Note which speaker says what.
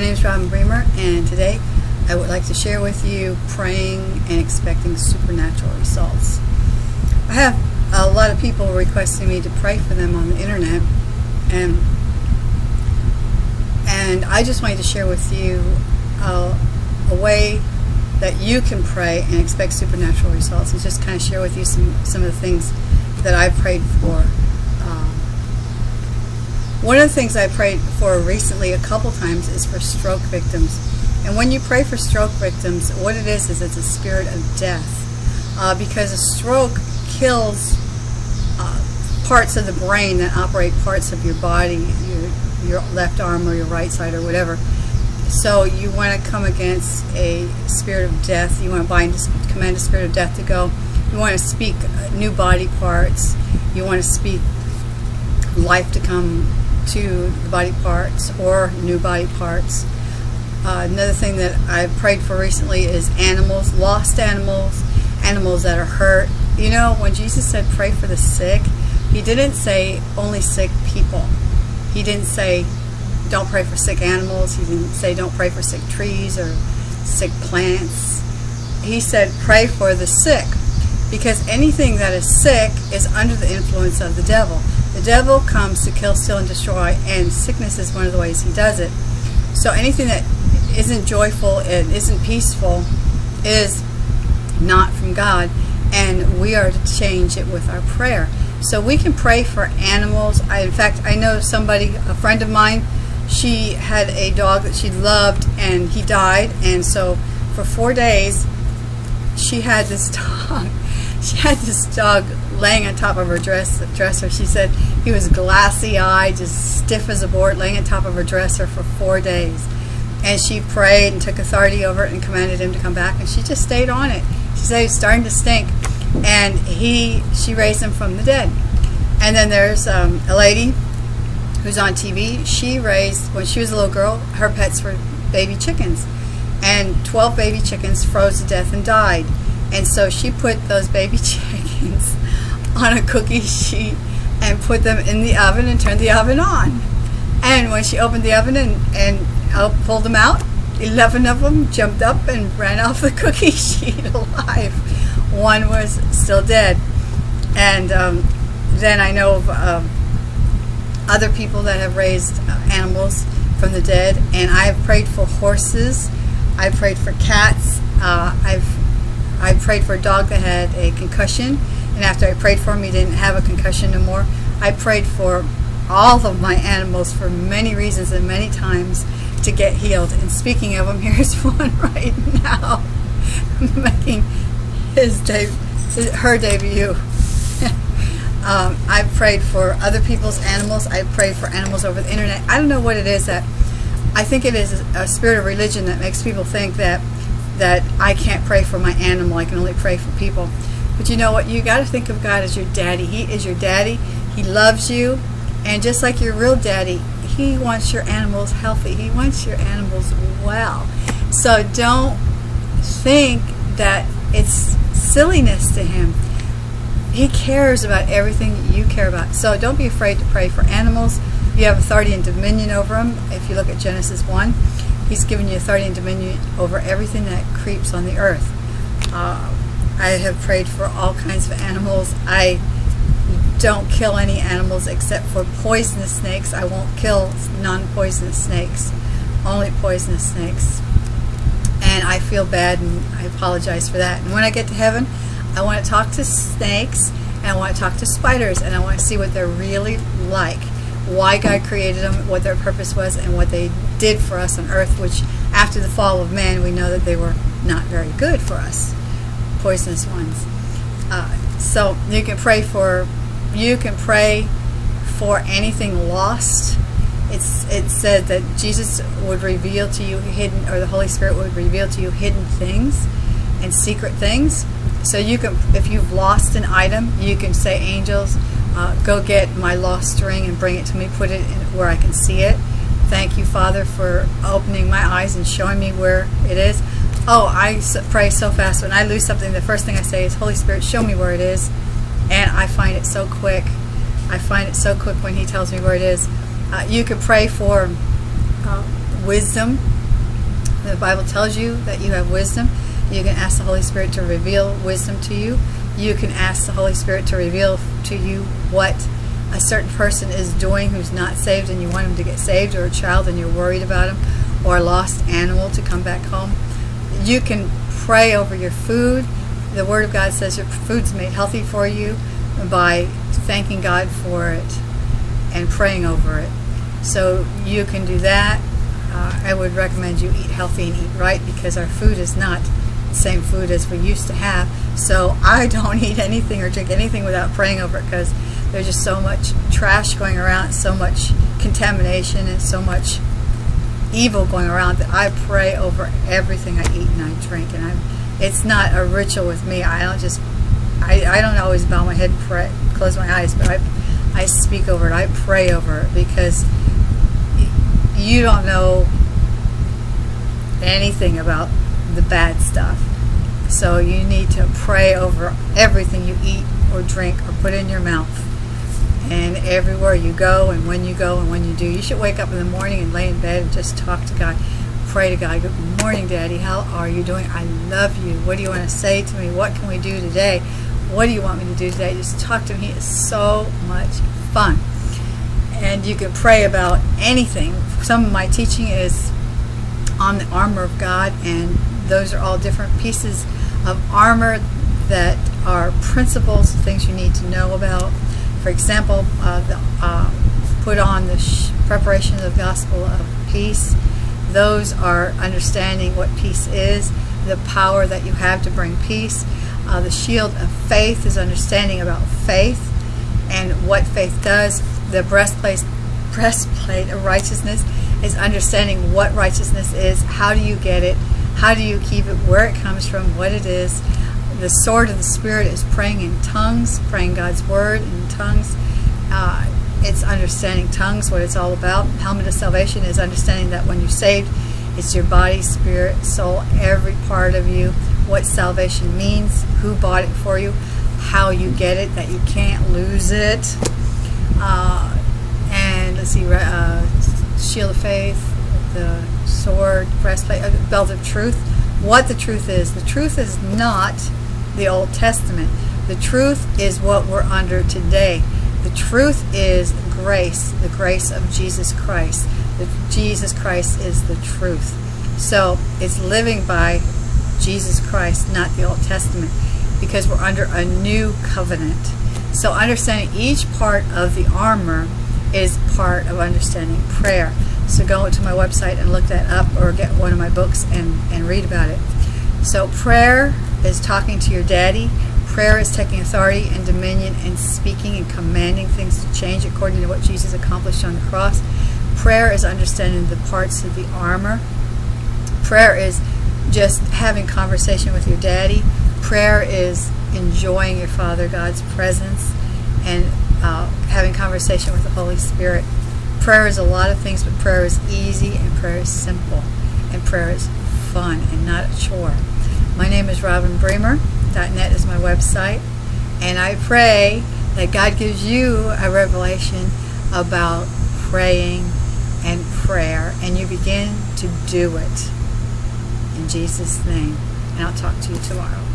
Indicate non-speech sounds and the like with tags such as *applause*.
Speaker 1: name is Robin Bremer, and today I would like to share with you praying and expecting supernatural results. I have a lot of people requesting me to pray for them on the internet, and and I just wanted to share with you a, a way that you can pray and expect supernatural results, and just kind of share with you some some of the things that I've prayed for. One of the things I prayed for recently a couple times is for stroke victims. And when you pray for stroke victims, what it is is it's a spirit of death. Uh, because a stroke kills uh, parts of the brain that operate parts of your body, your, your left arm or your right side or whatever. So you want to come against a spirit of death. You want to bind, command a spirit of death to go. You want to speak new body parts. You want to speak life to come to the body parts or new body parts. Uh, another thing that I've prayed for recently is animals, lost animals, animals that are hurt. You know, when Jesus said pray for the sick, he didn't say only sick people. He didn't say don't pray for sick animals. He didn't say don't pray for sick trees or sick plants. He said pray for the sick because anything that is sick is under the influence of the devil. The devil comes to kill, steal, and destroy, and sickness is one of the ways he does it. So anything that isn't joyful and isn't peaceful is not from God, and we are to change it with our prayer. So we can pray for animals. I, in fact, I know somebody, a friend of mine, she had a dog that she loved, and he died, and so for four days, she had this *laughs* dog she had this dog laying on top of her dress, dresser. She said he was glassy eyed, just stiff as a board, laying on top of her dresser for four days. And she prayed and took authority over it and commanded him to come back. And she just stayed on it. She said he was starting to stink. And he, she raised him from the dead. And then there's um, a lady who's on TV. She raised, when she was a little girl, her pets were baby chickens. And 12 baby chickens froze to death and died. And so she put those baby *laughs* chickens on a cookie sheet and put them in the oven and turned the oven on. And when she opened the oven and, and pulled them out, 11 of them jumped up and ran off the *laughs* cookie sheet alive. One was still dead. And um, then I know of uh, other people that have raised animals from the dead. And I have prayed for horses. I've prayed for cats. Uh, I've I prayed for a dog that had a concussion, and after I prayed for him, he didn't have a concussion no more. I prayed for all of my animals for many reasons and many times to get healed. And speaking of them, *laughs* here's one right now *laughs* making his de her debut. *laughs* um, I prayed for other people's animals. I've prayed for animals over the internet. I don't know what it is that I think it is a spirit of religion that makes people think that that I can't pray for my animal. I can only pray for people. But you know what? You got to think of God as your daddy. He is your daddy. He loves you. And just like your real daddy, he wants your animals healthy. He wants your animals well. So don't think that it's silliness to him. He cares about everything you care about. So don't be afraid to pray for animals. You have authority and dominion over them. If you look at Genesis 1, He's given you authority and dominion over everything that creeps on the earth. Uh, I have prayed for all kinds of animals. I don't kill any animals except for poisonous snakes. I won't kill non-poisonous snakes, only poisonous snakes. And I feel bad and I apologize for that. And when I get to heaven, I want to talk to snakes and I want to talk to spiders and I want to see what they're really like why God created them, what their purpose was, and what they did for us on earth, which after the fall of man, we know that they were not very good for us, poisonous ones. Uh, so you can pray for, you can pray for anything lost. It's it said that Jesus would reveal to you hidden, or the Holy Spirit would reveal to you hidden things and secret things. So you can, if you've lost an item, you can say, angels, uh, go get my lost ring and bring it to me, put it where I can see it. Thank you, Father, for opening my eyes and showing me where it is. Oh, I pray so fast. When I lose something, the first thing I say is, Holy Spirit, show me where it is. And I find it so quick. I find it so quick when He tells me where it is. Uh, you could pray for uh, wisdom The Bible tells you that you have wisdom. You can ask the Holy Spirit to reveal wisdom to you. You can ask the Holy Spirit to reveal to you what a certain person is doing who's not saved and you want him to get saved, or a child and you're worried about him, or a lost animal to come back home. You can pray over your food. The Word of God says your food's made healthy for you by thanking God for it and praying over it. So you can do that. Uh, I would recommend you eat healthy and eat right because our food is not the same food as we used to have. So I *laughs* don't eat anything or drink anything without praying over it because there's just so much trash going around, so much contamination, and so much evil going around that I pray over everything I eat and I drink. And I'm, it's not a ritual with me. I don't just, I, I don't always bow my head and pray, close my eyes, but I, I speak over it. I pray over it because you don't know anything about the bad stuff. So you need to pray over everything you eat or drink or put in your mouth. And everywhere you go and when you go and when you do. You should wake up in the morning and lay in bed and just talk to God. Pray to God. Good morning, Daddy. How are you doing? I love you. What do you want to say to me? What can we do today? What do you want me to do today? Just talk to. He is so much fun. And you can pray about anything. Some of my teaching is on the armor of God, and those are all different pieces of armor that are principles, things you need to know about. For example, uh, the, uh, put on the preparation of the gospel of peace. Those are understanding what peace is, the power that you have to bring peace. Uh, the shield of faith is understanding about faith and what faith does. The breastplate, breastplate of righteousness is understanding what righteousness is, how do you get it, how do you keep it, where it comes from, what it is. The sword of the Spirit is praying in tongues, praying God's word in tongues. Uh, it's understanding tongues, what it's all about. Helmet of salvation is understanding that when you're saved, it's your body, spirit, soul, every part of you, what salvation means, who bought it for you, how you get it, that you can't lose it. Uh, and let's see, uh, shield of faith, the sword, breastplate, uh, belt of truth. What the truth is. The truth is not the Old Testament. The truth is what we're under today. The truth is grace, the grace of Jesus Christ. The, Jesus Christ is the truth. So it's living by Jesus Christ, not the Old Testament, because we're under a new covenant. So understanding each part of the armor is part of understanding prayer. So go to my website and look that up or get one of my books and, and read about it. So prayer is talking to your daddy. Prayer is taking authority and dominion and speaking and commanding things to change according to what Jesus accomplished on the cross. Prayer is understanding the parts of the armor. Prayer is just having conversation with your daddy. Prayer is enjoying your Father God's presence and uh, having conversation with the Holy Spirit. Prayer is a lot of things, but prayer is easy and prayer is simple and prayer is fun and not a chore. My name is Robin Bremer. .net is my website, and I pray that God gives you a revelation about praying and prayer, and you begin to do it in Jesus' name. And I'll talk to you tomorrow.